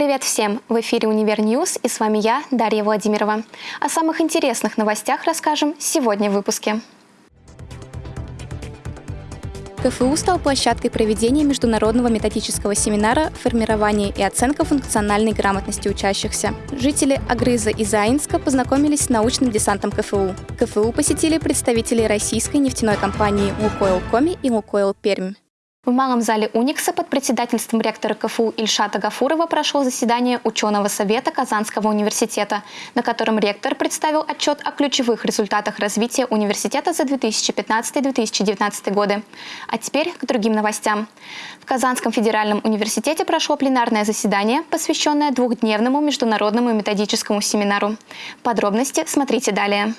Привет всем! В эфире «Univer News» и с вами я, Дарья Владимирова. О самых интересных новостях расскажем сегодня в выпуске. КФУ стал площадкой проведения международного методического семинара «Формирование и оценка функциональной грамотности учащихся». Жители Агрыза и Заинска познакомились с научным десантом КФУ. КФУ посетили представители российской нефтяной компании «Лукойл Коми» и «Лукойл Пермь». В Малом зале Уникса под председательством ректора КФУ Ильшата Гафурова прошло заседание ученого совета Казанского университета, на котором ректор представил отчет о ключевых результатах развития университета за 2015-2019 годы. А теперь к другим новостям. В Казанском федеральном университете прошло пленарное заседание, посвященное двухдневному международному методическому семинару. Подробности смотрите далее.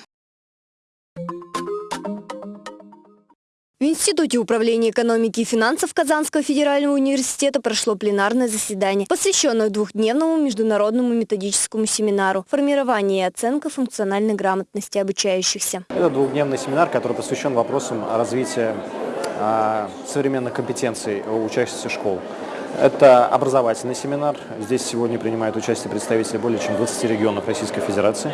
В Институте управления экономики и финансов Казанского федерального университета прошло пленарное заседание, посвященное двухдневному международному методическому семинару «Формирование и оценка функциональной грамотности обучающихся». Это двухдневный семинар, который посвящен вопросам развития а, современных компетенций учащихся школ. Это образовательный семинар. Здесь сегодня принимают участие представители более чем 20 регионов Российской Федерации.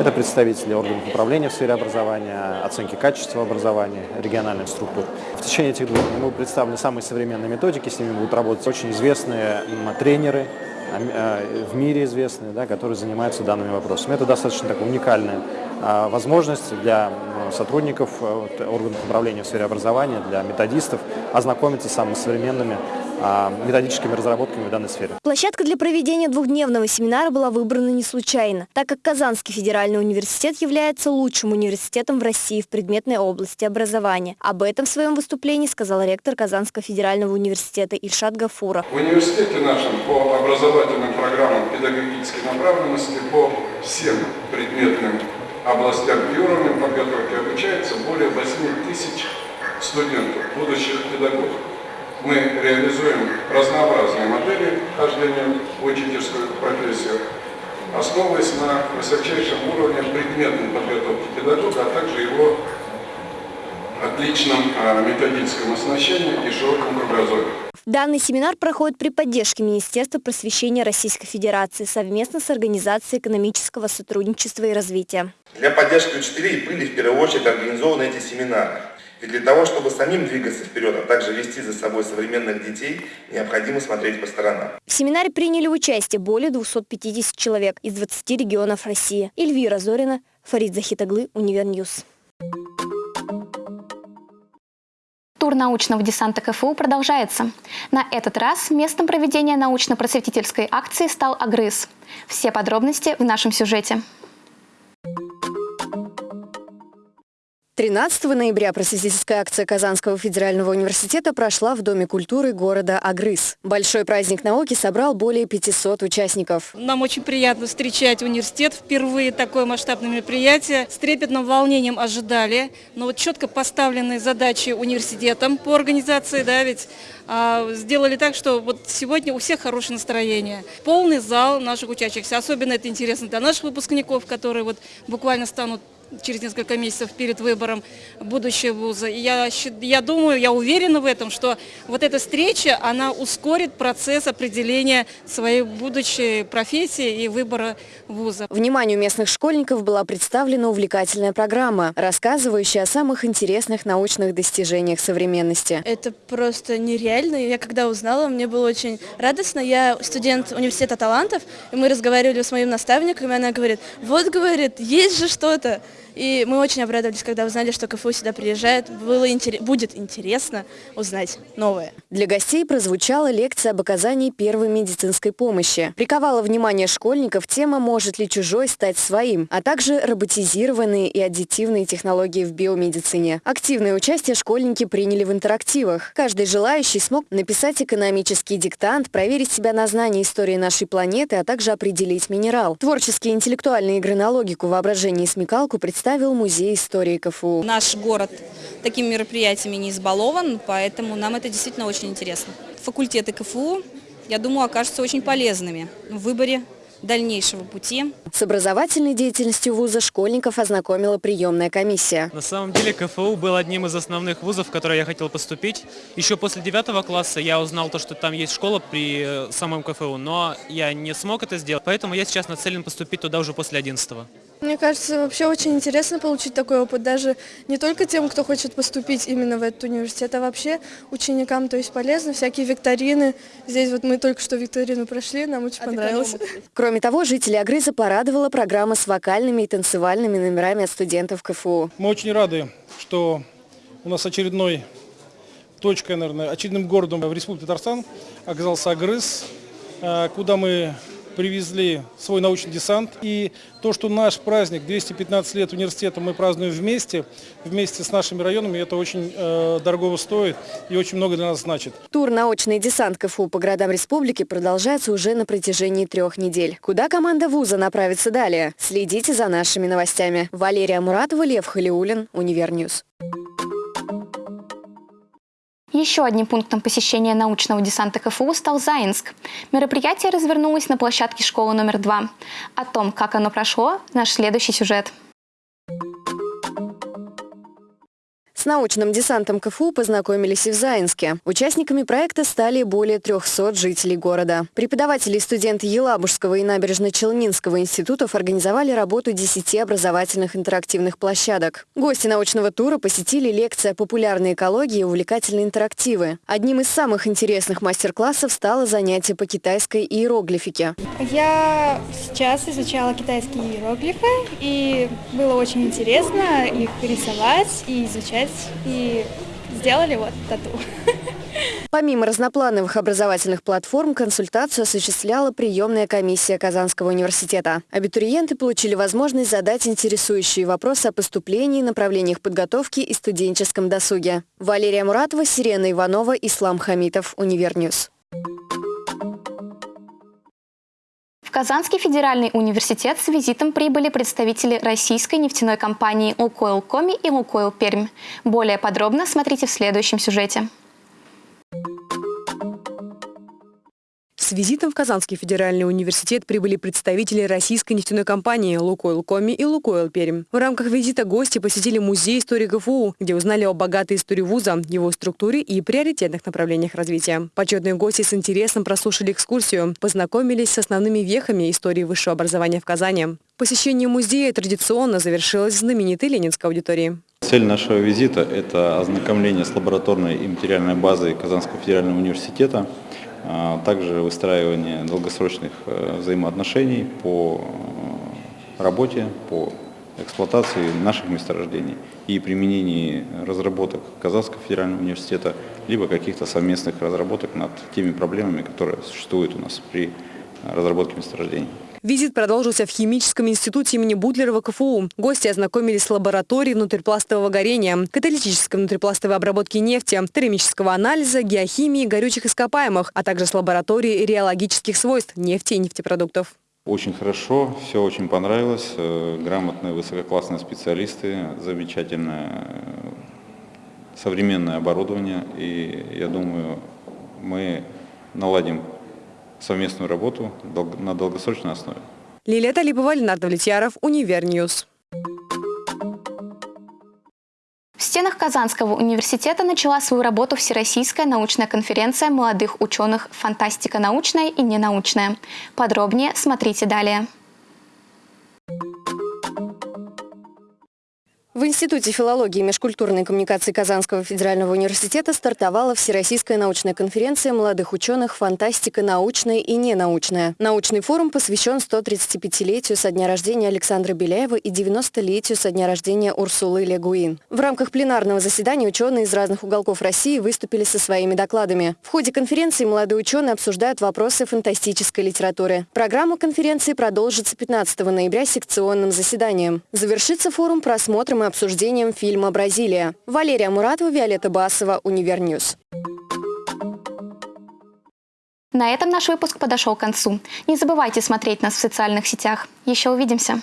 Это представители органов управления в сфере образования, оценки качества образования, региональных структур. В течение этих двух дней мы представлены самые современные методики, с ними будут работать очень известные тренеры, а, а, в мире известные, да, которые занимаются данными вопросами. Это достаточно такая уникальная а, возможность для сотрудников органов управления в сфере образования, для методистов ознакомиться с самыми современными методическими разработками в данной сфере. Площадка для проведения двухдневного семинара была выбрана не случайно, так как Казанский федеральный университет является лучшим университетом в России в предметной области образования. Об этом в своем выступлении сказал ректор Казанского федерального университета Ильшат Гафура. В университете нашем по образовательным программам педагогической направленности по всем предметным областям и уровням подготовки обучается более 8 тысяч студентов, будущих педагогов мы реализуем разнообразные модели хождения в учительскую профессию, основываясь на высочайшем уровне предметной подготовки педагога, а также его отличном а, методическом оснащении и широком кругозоре. Данный семинар проходит при поддержке Министерства просвещения Российской Федерации совместно с Организацией экономического сотрудничества и развития. Для поддержки учителей были в первую очередь организованы эти семинары. И для того, чтобы самим двигаться вперед, а также вести за собой современных детей, необходимо смотреть по сторонам. В семинаре приняли участие более 250 человек из 20 регионов России. Эльвира Зорина, Фарид Захитаглы, Univer News. Тур научного десанта КФУ продолжается. На этот раз местом проведения научно-просветительской акции стал Агрыз. Все подробности в нашем сюжете. 13 ноября просветительская акция Казанского федерального университета прошла в Доме культуры города Агрыз. Большой праздник науки собрал более 500 участников. Нам очень приятно встречать университет. Впервые такое масштабное мероприятие. С трепетным волнением ожидали. Но вот четко поставленные задачи университетом по организации, да, ведь а, сделали так, что вот сегодня у всех хорошее настроение. Полный зал наших учащихся. Особенно это интересно для наших выпускников, которые вот буквально станут через несколько месяцев перед выбором будущего вуза. И я, я думаю, я уверена в этом, что вот эта встреча, она ускорит процесс определения своей будущей профессии и выбора вуза. Вниманию местных школьников была представлена увлекательная программа, рассказывающая о самых интересных научных достижениях современности. Это просто нереально. Я когда узнала, мне было очень радостно. Я студент университета талантов, и мы разговаривали с моим наставником, и она говорит, вот, говорит, есть же что-то. И мы очень обрадовались, когда узнали, что КФУ сюда приезжает. Было интерес, будет интересно узнать новое. Для гостей прозвучала лекция об оказании первой медицинской помощи. Приковала внимание школьников тема «Может ли чужой стать своим?», а также роботизированные и аддитивные технологии в биомедицине. Активное участие школьники приняли в интерактивах. Каждый желающий смог написать экономический диктант, проверить себя на знание истории нашей планеты, а также определить минерал. Творческие интеллектуальные игры на логику, воображение и смекалку представили представил Музей истории КФУ. Наш город такими мероприятиями не избалован, поэтому нам это действительно очень интересно. Факультеты КФУ, я думаю, окажутся очень полезными в выборе дальнейшего пути. С образовательной деятельностью вуза школьников ознакомила приемная комиссия. На самом деле КФУ был одним из основных вузов, в который я хотел поступить. Еще после девятого класса я узнал то, что там есть школа при э, самом КФУ, но я не смог это сделать, поэтому я сейчас нацелен поступить туда уже после одиннадцатого. Мне кажется, вообще очень интересно получить такой опыт, даже не только тем, кто хочет поступить именно в этот университет, а вообще ученикам, то есть полезно, всякие викторины. Здесь вот мы только что викторину прошли, нам очень а понравилось. Кроме того, жители Агрыза порадовала программа с вокальными и танцевальными номерами от студентов КФУ. Мы очень рады, что у нас очередной точкой, наверное, очередным городом в Республике Татарстан оказался Агрыз, э, куда мы привезли свой научный десант. И то, что наш праздник, 215 лет университета, мы празднуем вместе, вместе с нашими районами, это очень э, дорого стоит и очень много для нас значит. Тур «Научный десант КФУ» по городам республики продолжается уже на протяжении трех недель. Куда команда вуза направится далее? Следите за нашими новостями. Валерия Муратова, Лев Халиулин, Univer News. Еще одним пунктом посещения научного десанта КФУ стал Заинск. Мероприятие развернулось на площадке школы номер два. О том, как оно прошло, наш следующий сюжет – С научным десантом КФУ познакомились и в Заинске. Участниками проекта стали более 300 жителей города. Преподаватели и студенты Елабужского и Набережно-Челнинского институтов организовали работу 10 образовательных интерактивных площадок. Гости научного тура посетили лекция «Популярная экология и увлекательные интерактивы». Одним из самых интересных мастер-классов стало занятие по китайской иероглифике. Я сейчас изучала китайские иероглифы, и было очень интересно их рисовать и изучать и сделали вот тату. Помимо разноплановых образовательных платформ, консультацию осуществляла приемная комиссия Казанского университета. Абитуриенты получили возможность задать интересующие вопросы о поступлении, направлениях подготовки и студенческом досуге. Валерия Муратова, Сирена Иванова, Ислам Хамитов, Univer News. Казанский федеральный университет с визитом прибыли представители российской нефтяной компании «Лукойл Коми» и «Лукойл Пермь». Более подробно смотрите в следующем сюжете. С визитом в Казанский федеральный университет прибыли представители российской нефтяной компании «Лукойл Коми» и «Лукойл Пермь». В рамках визита гости посетили музей истории ГФУ, где узнали о богатой истории вуза, его структуре и приоритетных направлениях развития. Почетные гости с интересом прослушали экскурсию, познакомились с основными вехами истории высшего образования в Казани. Посещение музея традиционно завершилось знаменитой Ленинской аудитории. Цель нашего визита – это ознакомление с лабораторной и материальной базой Казанского федерального университета – также выстраивание долгосрочных э, взаимоотношений по э, работе, по эксплуатации наших месторождений и применении разработок Казахского федерального университета, либо каких-то совместных разработок над теми проблемами, которые существуют у нас при разработке месторождений. Визит продолжился в Химическом институте имени Бутлерова КФУ. Гости ознакомились с лабораторией внутрипластового горения, каталитической внутрипластовой обработки нефти, термического анализа, геохимии, горючих ископаемых, а также с лабораторией реологических свойств нефти и нефтепродуктов. Очень хорошо, все очень понравилось. Э, грамотные, высококлассные специалисты, замечательное э, современное оборудование. И я думаю, мы наладим совместную работу на долгосрочной основе. Лилия Талипова, Ленардо Влетьяров, Univer News. В стенах Казанского университета начала свою работу Всероссийская научная конференция молодых ученых «Фантастика научная и ненаучная». Подробнее смотрите далее. В Институте филологии и межкультурной коммуникации Казанского федерального университета стартовала Всероссийская научная конференция молодых ученых «Фантастика научная и ненаучная». Научный форум посвящен 135-летию со дня рождения Александра Беляева и 90-летию со дня рождения Урсулы Легуин. В рамках пленарного заседания ученые из разных уголков России выступили со своими докладами. В ходе конференции молодые ученые обсуждают вопросы фантастической литературы. Программа конференции продолжится 15 ноября секционным заседанием. Завершится форум просмотром и обсуждением фильма «Бразилия». Валерия Муратова, Виолетта Басова, Univer News. На этом наш выпуск подошел к концу. Не забывайте смотреть нас в социальных сетях. Еще увидимся!